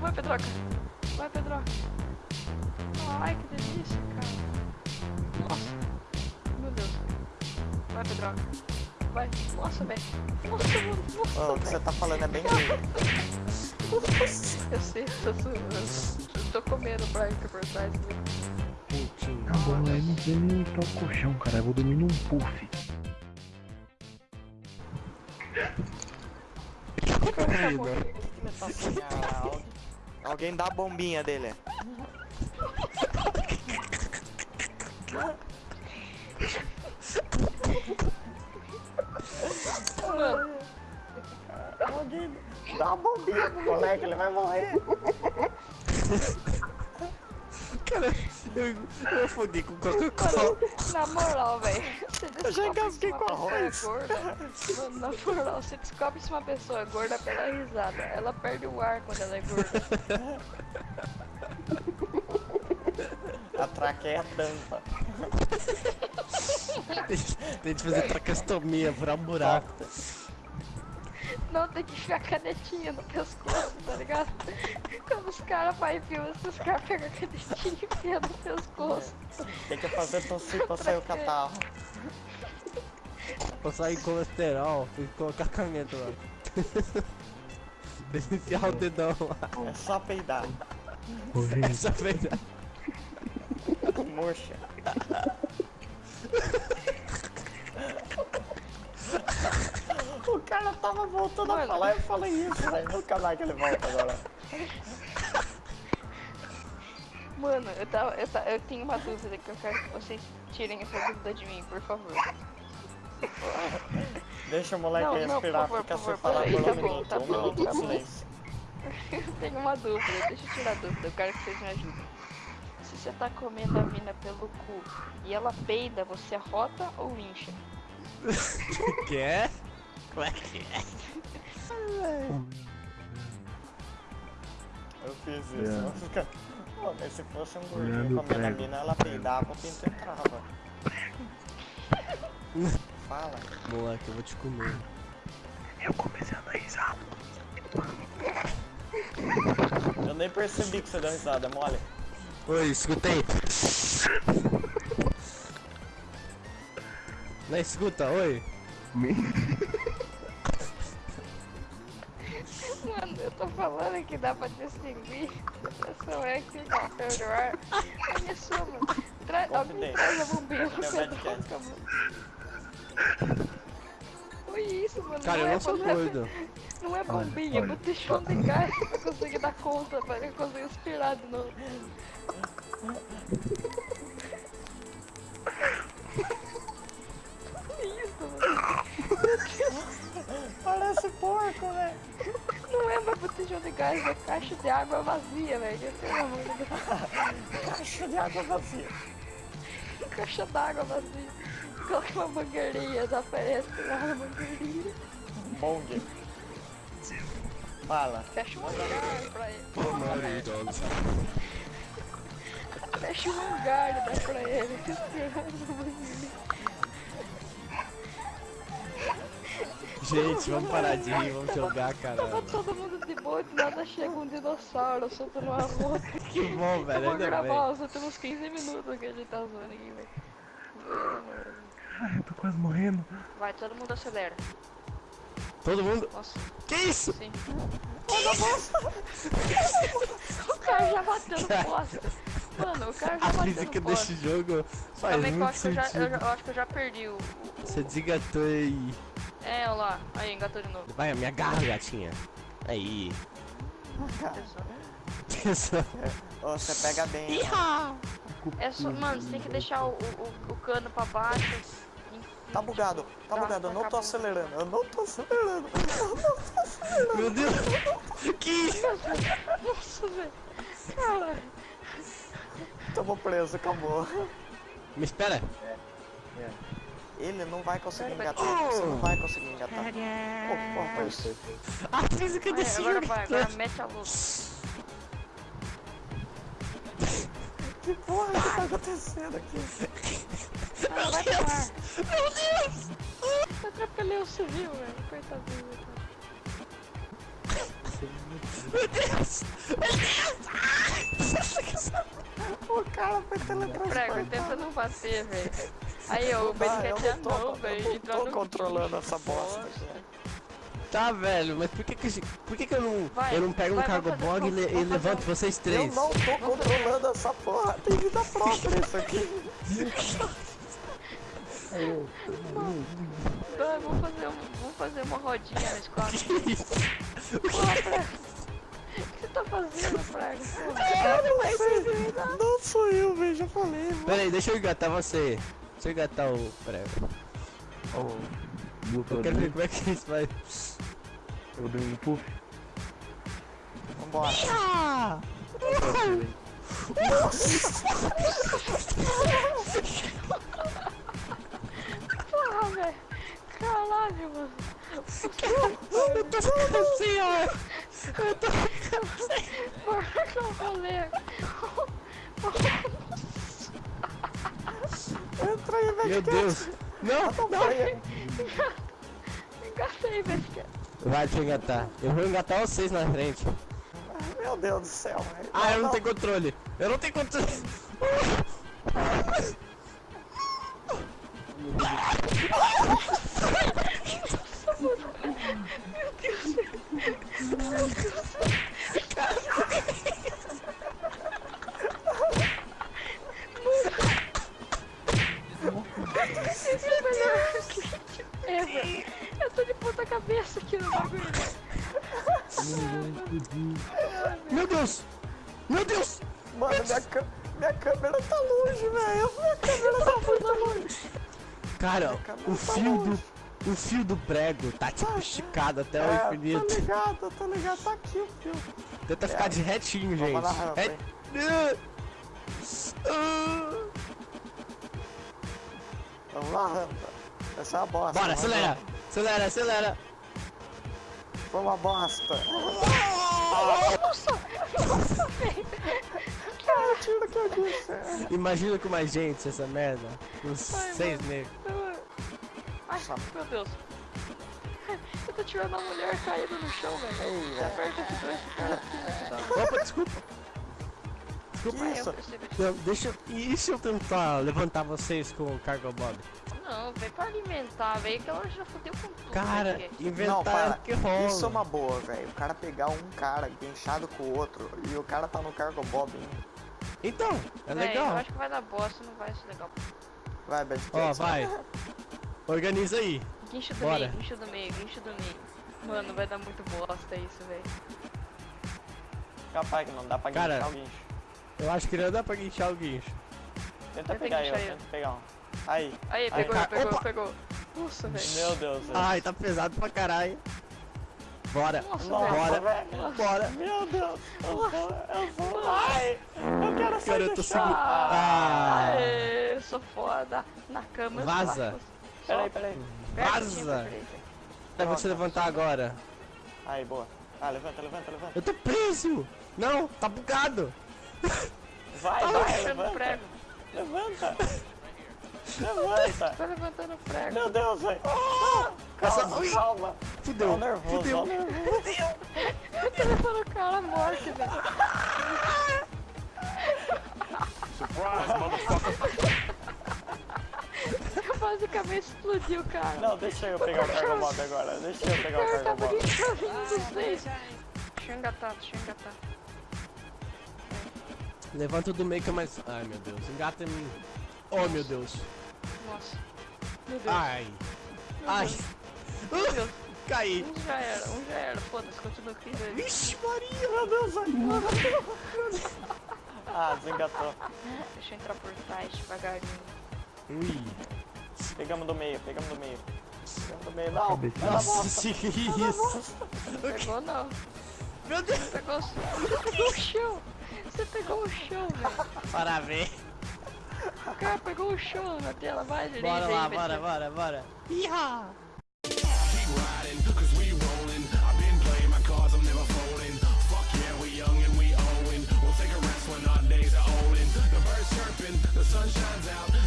Vai, Pedroca. Vai, Pedroca. Ai, que delícia, cara. Nossa. Meu Deus. Vai, Pedroca. Vai. Nossa, velho. Nossa, mano. Nossa, Ó, o que você tá falando é bem ruim. Eu sei, eu tô, eu tô comendo pra interpretar isso. Putinho. Acabou o MG nem tá o colchão, cara. Eu vou dormir num puff. Ah, alguém, alguém dá a bombinha dele. Mano, Alguém dá a bombinha pro moleque, ele vai morrer. Cara, eu, eu afoguei com Coca-Cola. na moral, velho. Eu já engasguei com. É gorda, mano, na moral, você descobre se uma pessoa é gorda pela risada. Ela perde o ar quando ela é gorda. A traqueia tampa. Tem que fazer tracostomia, furar um buraco. Não, tem que ficar canetinha no pescoço, tá ligado? Quando os caras fazem filme, os caras pegam a canetinha e enfiam no pescoço. Tem que fazer tossir pra sair o catarro. Pra sair colesterol, tem que colocar a caneta lá. Enfiar o dedão lá. É só peidar. É a verdade. Murcha. O cara tava voltando a Mano. falar e eu falei isso, velho. Nunca mais que ele volta agora. Mano, eu, tava, eu, ta- eu tenho uma dúvida que eu quero que vocês tirem essa dúvida de mim, por favor. Deixa o moleque Não, não, respirar, por favor, fica por favor, separado peraí, por tá um bom, minuto. tá um bom, minuto tá de bom. silêncio. Eu tenho uma dúvida, deixa eu tirar a dúvida, eu quero que vocês me ajudem. Se você tá comendo a mina pelo cu e ela peida, você arrota ou incha? que é? Como é que é? Eu fiz isso. É. não fica- Pô, mas se fosse um gordinho comendo a prego. mina, ela peidava, o pinto entrava. Fala. Moleque, eu vou te comer. eu comecei a dar risada. Eu nem percebi que você deu risada, mole. Oi, escutei. Não escuta, oi. Que dá pra distinguir. Essa é que ar. Olha só, mano. Tra alguém traz a bombinha pro podcast. mano. Foi isso, mano. Cara, não eu é, não sou não é- doido. Não é bombinha, é olha. botijão de gás pra conseguir dar conta, pra conseguir respirar de novo. Caixa de água vazia, velho. Pelo amor de Deus. Caixa de água vazia. Caixa d'água vazia. Coloca uma mangueirinha, desaparece lá na mangueirinha. Bong. Fala. Fecha um hangar pra ele. Maravilhoso. Fecha um e dá pra ele. Gente, vamos parar de rir, vamos jogar, Tava caralho. todo mundo de boa, de nada chega um dinossauro soltando uma rota. Que bom, Eu velho, vou ainda gravar bem. os últimos 15 minutos que a gente tá zoando aqui, velho. Ai, eu tô quase morrendo. Vai, todo mundo acelera. Todo mundo. Nossa, Que isso? sim. o cara já bateu no poste. Mano, o cara já A bateu física no poste. desse jogo faz Também que eu muito acho que eu, já, eu, sentido. eu acho que eu já perdi o. o- Você desengatou aí. É, olha lá. Aí, engatou de novo. Vai, me agarra, gatinha. Aí. Atenção. Você pega bem. É só, mano, você tem que deixar o, o, o cano pra baixo. Tá bugado, tá bugado, eu não tô acelerando, eu não tô acelerando. Eu não tô acelerando. Meu Deus. Que isso? Nossa, velho. Caralho. Tamo preso, acabou. Me espera. Ele não vai conseguir engatar, você não vai conseguir engatar. Oh, oh, parceiro. A física desse agora jogo. vai, agora mete a luz. Que porra que tá acontecendo aqui? Ah, vai pro ar. Meu Deus! Eu atropelei o civil, velho. Coitadinho. velho. Meu Deus! O cara foi Prego, teletransportado. tenta não bater, velho. Aí, ó, o Vai, Ben eu quer não tô- não, eu velho. não Entrar tô no controlando essa bosta. Tá, velho, mas por que que, por que, que eu não, Vai, eu não pego um vai, cargo vamos fazer- bog e, e levanto um- vocês Eu três? não tô controlando essa porra. Tem vida própria isso aqui. Vai, vamos fazer, um, vamos fazer uma rodinha na escola. Que isso? O que você tá fazendo? Porra, Eu não sei. Não sou eu, velho. Já falei, mano. Pera aí, deixa eu engatar você. Deixa eu engatar o prego. Eu quero ver como é que isso vai. Eu dei um puff. Vambora. Ah! porra, velho. Caralho, mano. Eu tô ficando assim, ó. Eu tô ficando assim. Porra, que eu rolê. Meu Deus. Não, não. Engatei, velho. Vai, eu engatar. Eu vou engatar vocês na frente. Meu Deus do céu, velho. Ah, eu não tenho controle. Eu não tenho controle. Esse minha, minha câmera tá longe, velho. Minha câmera tá muito longe. Cara, o tá fio longe. do. O fio do prego tá tipo esticado até o É, tô infinito. ligado, tô ligado. Tá aqui o fio. Tenta ficar de retinho, gente. Vamos na rampa, Re- hein. Ah. Vamos lá, rampa. Essa é uma bosta. Bora, acelera! lá. Acelera, acelera! Foi uma bosta. Que tiro que eu disse. Imagina com mais gente essa merda. Uns Ai, seis negros. Ai, meu Deus. Eu tô tirando a mulher caída no chão, velho. Ei, Você aperta aqui pra esse cara aqui. Opa, desculpa. Desculpa. Eu Isso. Não, deixa eu. E se eu tentar levantar vocês com o Cargo Bob? Não, velho, pra alimentar, velho, que ela já fodeu com tudo. Cara. Não, inventar para. que rola. Isso é uma boa, velho. O cara pegar um cara guinchado com o outro e o cara tá no cargo bob. hein? Então, é Véi, legal. Eu acho que vai dar bosta, não vai ser legal. Vai, Bad Ó, vai. Organiza aí. Guincho do Bora. meio, guincho do meio, guincho do meio. Mano, vai dar muito bosta isso, velho. Capaz que não dá pra Cara, guinchar o guincho. Eu acho que não dá pra guinchar o guincho. Tenta eu pegar eu, que tenta pegar um. Aí. Aí, pegou, cara, pegou, opa. pegou. Nossa, velho. Meu Deus, velho. Ai, tá pesado pra caralho. Bora. Nossa, Bora. velho. Bora. Meu Deus. Eu vou, eu vou. Ai, eu quero sair Cara, eu do tô. Ah. Eu sou foda. Na cama. eu Vaza. Peraí, peraí. Vaza. Eu vou te levantar agora. Aí, boa. Ah, levanta, levanta, levanta. Eu tô preso. Não, tá bugado. Vai, Tá vai, levanta. prego. Levanta. Levanta. Tá levantando o prego. Meu Deus, velho. Essa- Calma, calma. Fudeu. O nervoso, Fudeu. nervoso. Eu tô levando o cara morto, velho. Basicamente explodiu o cara. Não, deixa eu pegar o cargo mob agora. Deixa eu O pegar o cara cargo mob. Deixa eu engatar, deixa eu engatar. Levanta o do meio que é mais. Ai meu Deus. Engata em mim. Oh meu Deus. Nossa. Meu Deus. Ai. Meu Ai. Caí. Um já era, um já era. Foda-se, continua aqui. velho. Vixe Maria. Meu Deus, velho. Ah, desengatou. Deixa eu entrar por trás devagarinho. Ui. Pegamos do meio, pegamos do meio. Pegamos do meio. Não, Nossa, que isso? Pegou não. Meu Deus. Pegou, você pegou o chão. Você pegou o chão, velho. Parabéns. O cara pegou o chão na tela. Vai, Bora lá, bora, ser- bora, bora. Iha. riding, cause we rolling. I've been playing my cards, I'm never folding. Fuck yeah, we young and we owing. We'll take a rest when our days are olden. The birds chirping, the sun shines out.